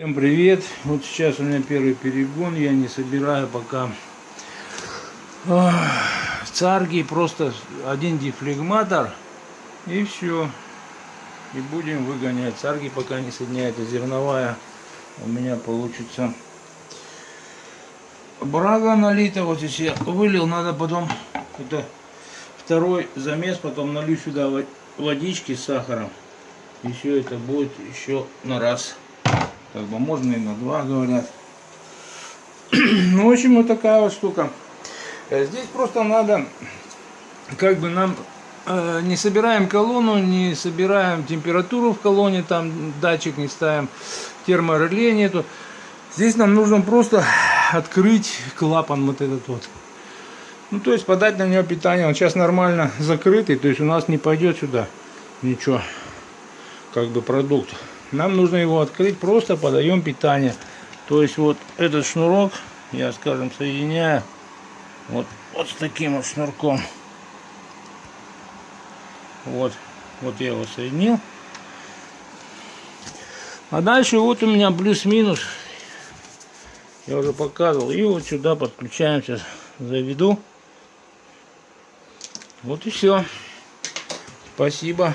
Всем привет! Вот сейчас у меня первый перегон, я не собираю пока царги, просто один дефлегматор и все. И будем выгонять. Царги пока не соединяется зерновая. У меня получится брага налита. Вот здесь я вылил, надо потом это второй замес, потом налью сюда водички с сахаром. И все это будет еще на раз. Как бы можно и на два, говорят. ну, в общем, вот такая вот штука. Э, здесь просто надо, как бы нам э, не собираем колонну, не собираем температуру в колонне, там датчик не ставим, термореле нету. Здесь нам нужно просто открыть клапан вот этот вот. Ну, то есть подать на него питание. Он сейчас нормально закрытый, то есть у нас не пойдет сюда ничего, как бы продукт. Нам нужно его открыть, просто подаем питание. То есть вот этот шнурок я, скажем, соединяю вот, вот с таким вот шнурком. Вот, вот я его соединил. А дальше вот у меня плюс-минус. Я уже показывал. И вот сюда подключаем. Сейчас заведу. Вот и все. Спасибо.